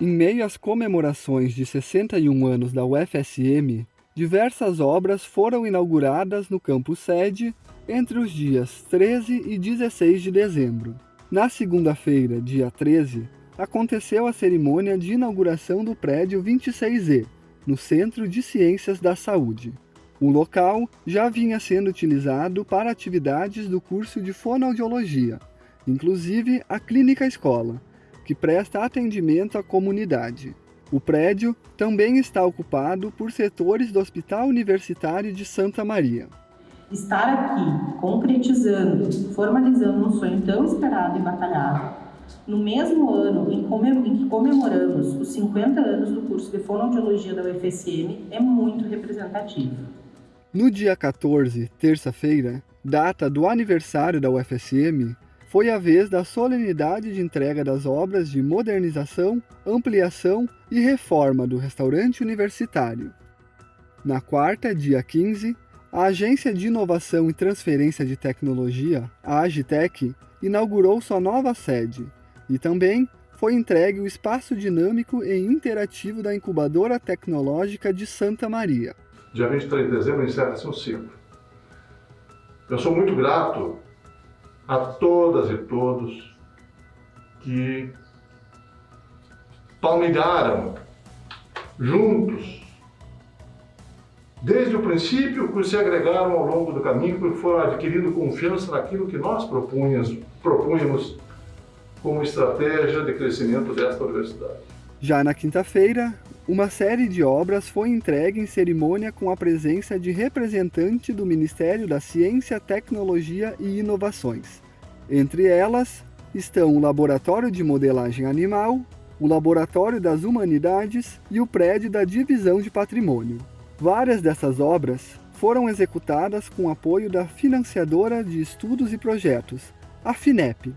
Em meio às comemorações de 61 anos da UFSM, diversas obras foram inauguradas no campus sede entre os dias 13 e 16 de dezembro. Na segunda-feira, dia 13, aconteceu a cerimônia de inauguração do prédio 26E, no Centro de Ciências da Saúde. O local já vinha sendo utilizado para atividades do curso de fonoaudiologia, inclusive a Clínica Escola, que presta atendimento à comunidade. O prédio também está ocupado por setores do Hospital Universitário de Santa Maria. Estar aqui, concretizando, formalizando um sonho tão esperado e batalhado, no mesmo ano em, que comemoramos os 50 anos do curso de fonoaudiologia da UFSM, é muito representativo. No dia 14, terça-feira, data do aniversário da UFSM, foi a vez da solenidade de entrega das obras de modernização, ampliação e reforma do restaurante universitário. Na quarta, dia 15, a Agência de Inovação e Transferência de Tecnologia, a Agitec, inaugurou sua nova sede e também foi entregue o espaço dinâmico e interativo da Incubadora Tecnológica de Santa Maria dia 23 de dezembro encerra-se um ciclo. Eu sou muito grato a todas e todos que palmilharam juntos, desde o princípio, que se agregaram ao longo do caminho, que foram adquirindo confiança naquilo que nós propunhamos, propunhamos como estratégia de crescimento desta universidade. Já na quinta-feira, uma série de obras foi entregue em cerimônia com a presença de representante do Ministério da Ciência, Tecnologia e Inovações. Entre elas estão o Laboratório de Modelagem Animal, o Laboratório das Humanidades e o prédio da Divisão de Patrimônio. Várias dessas obras foram executadas com apoio da financiadora de estudos e projetos, a FINEP,